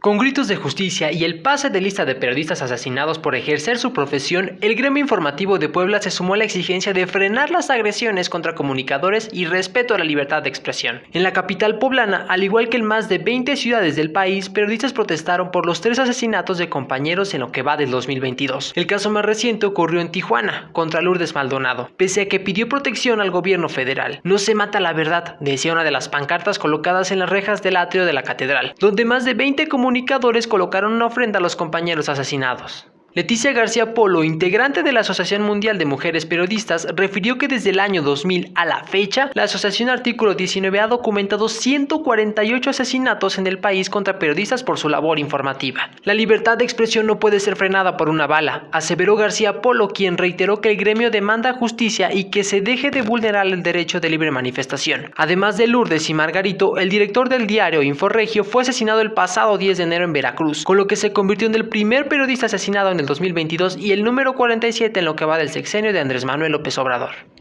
Con gritos de justicia y el pase de lista de periodistas asesinados por ejercer su profesión, el gremio informativo de Puebla se sumó a la exigencia de frenar las agresiones contra comunicadores y respeto a la libertad de expresión. En la capital poblana, al igual que en más de 20 ciudades del país, periodistas protestaron por los tres asesinatos de compañeros en lo que va del 2022. El caso más reciente ocurrió en Tijuana, contra Lourdes Maldonado, pese a que pidió protección al gobierno federal. No se mata la verdad, decía una de las pancartas colocadas en las rejas del atrio de la catedral, donde más de 20 comunicadores comunicadores colocaron una ofrenda a los compañeros asesinados. Leticia García Polo, integrante de la Asociación Mundial de Mujeres Periodistas, refirió que desde el año 2000 a la fecha, la Asociación Artículo 19 ha documentado 148 asesinatos en el país contra periodistas por su labor informativa. La libertad de expresión no puede ser frenada por una bala, aseveró García Polo, quien reiteró que el gremio demanda justicia y que se deje de vulnerar el derecho de libre manifestación. Además de Lourdes y Margarito, el director del diario Inforregio fue asesinado el pasado 10 de enero en Veracruz, con lo que se convirtió en el primer periodista asesinado en el 2022 y el número 47 en lo que va del sexenio de Andrés Manuel López Obrador.